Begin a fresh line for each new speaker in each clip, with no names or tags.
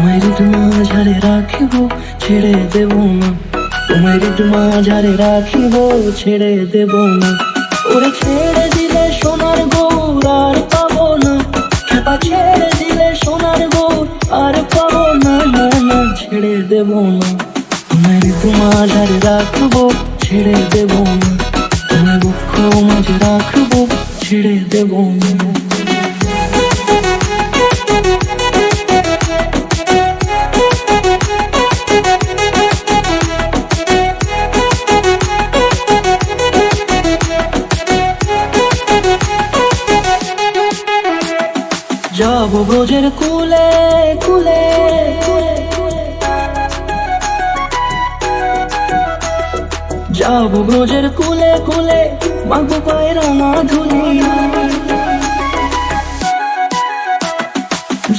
তোমার মাঝারে রাখিব, ছেড়ে দেব না। মাঝারে রাখিব, ছেড়ে দেব না। ওরে ছেড়ে দিলে সোনার গৌর আর পাবো না। খেপা ছেড়ে দিলে সোনার গৌর আর পাবো না না না, ছেড়ে দেব না। তোমার মাঝারে রাখব, ছেড়ে দেব না। তোমার দুঃখ মাঝে রাখব, ছেড়ে দেব না। যাব ব্রজের কুলে কুলে যাব ব্রজের কুলে কুলে, মাগো পায়ের না ধুলি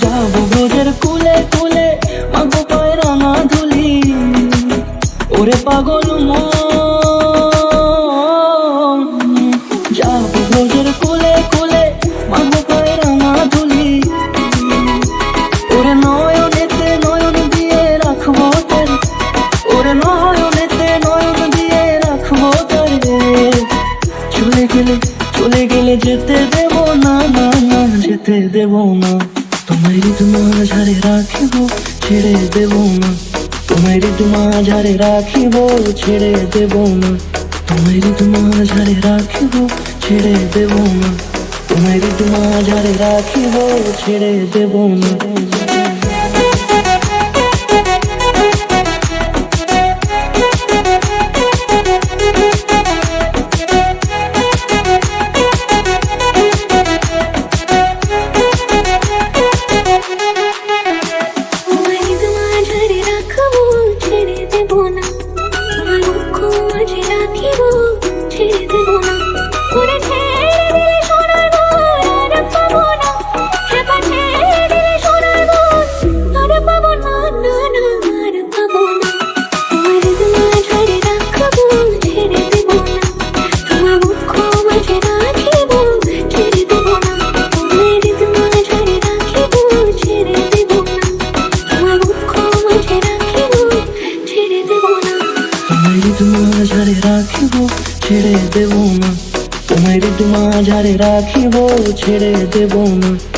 যাব ব্রজের কুলে কুলে ওরে নয়নেতে নয়ন দিয়ে রাখব তারে। ওরে নয়নেতে নয়ন দিয়ে রাখব তারে চলে গেলে চলে গেলে যেতে দেব না না না, যেতে দেব না। তোমার তোমার ঝাড়ে রাখিব, ছেড়ে দেব না। তোমার তোমার ঝাড়ে রাখিব, ছেড়ে দেব না। তোমার তোমার ঝাড়ে রাখিব, ছেড়ে দেব না। তোমার তোমার ঝাড়ে রাখিব, ছেড়ে দেব না। দেব না। তোমার তোমার ঝাড়ে রাখিব ছেড়ে দেব না।